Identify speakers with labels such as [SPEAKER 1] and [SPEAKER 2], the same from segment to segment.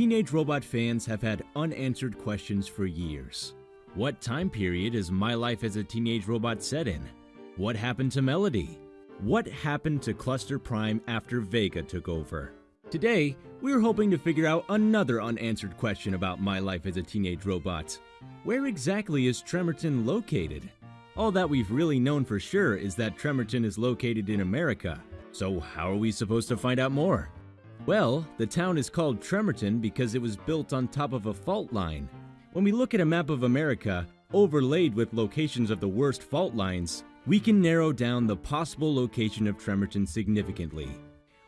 [SPEAKER 1] Teenage Robot fans have had unanswered questions for years. What time period is My Life as a Teenage Robot set in? What happened to Melody? What happened to Cluster Prime after Vega took over? Today, we're hoping to figure out another unanswered question about My Life as a Teenage Robot. Where exactly is Tremorton located? All that we've really known for sure is that Tremorton is located in America. So how are we supposed to find out more? Well, the town is called Tremorton because it was built on top of a fault line. When we look at a map of America, overlaid with locations of the worst fault lines, we can narrow down the possible location of Tremorton significantly.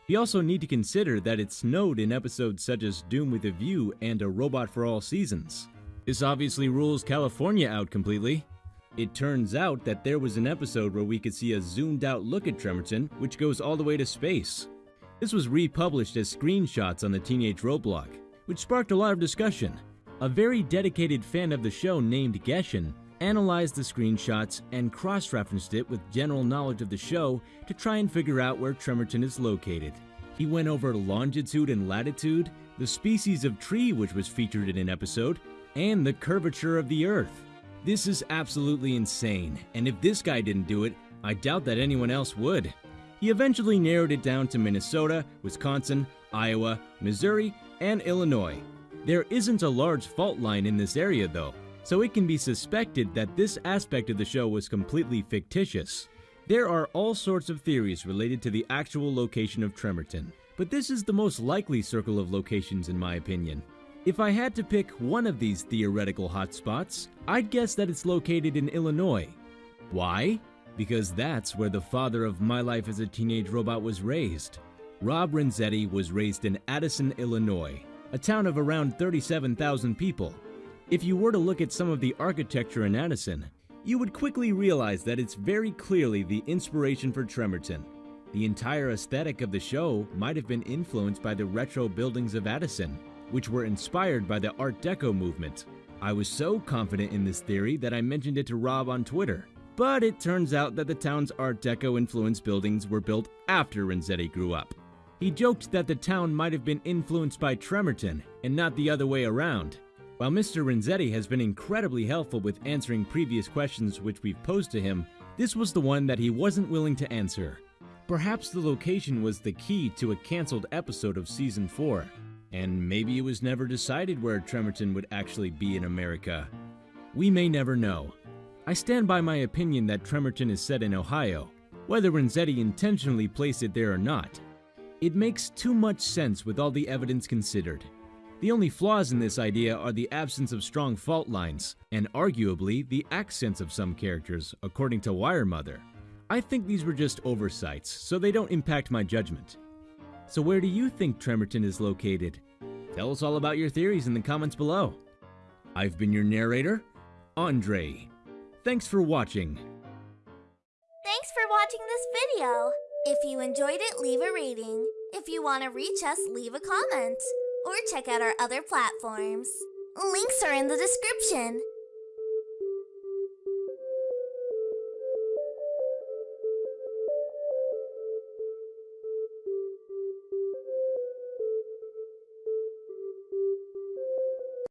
[SPEAKER 1] We also need to consider that it snowed in episodes such as Doom with a View and A Robot for All Seasons. This obviously rules California out completely. It turns out that there was an episode where we could see a zoomed out look at Tremorton, which goes all the way to space. This was republished as screenshots on the Teenage Roblog, which sparked a lot of discussion. A very dedicated fan of the show named Geshen analyzed the screenshots and cross-referenced it with general knowledge of the show to try and figure out where Tremorton is located. He went over longitude and latitude, the species of tree which was featured in an episode, and the curvature of the Earth. This is absolutely insane, and if this guy didn't do it, I doubt that anyone else would. He eventually narrowed it down to Minnesota, Wisconsin, Iowa, Missouri, and Illinois. There isn't a large fault line in this area though, so it can be suspected that this aspect of the show was completely fictitious. There are all sorts of theories related to the actual location of Tremorton, but this is the most likely circle of locations in my opinion. If I had to pick one of these theoretical hotspots, I'd guess that it's located in Illinois. Why? Because that's where the father of My Life as a Teenage Robot was raised. Rob Renzetti was raised in Addison, Illinois, a town of around 37,000 people. If you were to look at some of the architecture in Addison, you would quickly realize that it's very clearly the inspiration for Tremorton. The entire aesthetic of the show might have been influenced by the retro buildings of Addison, which were inspired by the Art Deco movement. I was so confident in this theory that I mentioned it to Rob on Twitter. But it turns out that the town's Art Deco influenced buildings were built after Renzetti grew up. He joked that the town might have been influenced by Tremorton and not the other way around. While Mr. Renzetti has been incredibly helpful with answering previous questions which we've posed to him, this was the one that he wasn't willing to answer. Perhaps the location was the key to a cancelled episode of Season 4. And maybe it was never decided where Tremorton would actually be in America. We may never know. I stand by my opinion that Tremorton is set in Ohio, whether Renzetti intentionally placed it there or not. It makes too much sense with all the evidence considered. The only flaws in this idea are the absence of strong fault lines, and arguably the accents of some characters, according to Wiremother. I think these were just oversights, so they don't impact my judgment. So where do you think Tremorton is located? Tell us all about your theories in the comments below. I've been your narrator, Andre. Thanks for watching.
[SPEAKER 2] Thanks for watching this video. If you enjoyed it, leave a rating. If you want to reach us, leave a comment. Or check out our other platforms. Links are in the description.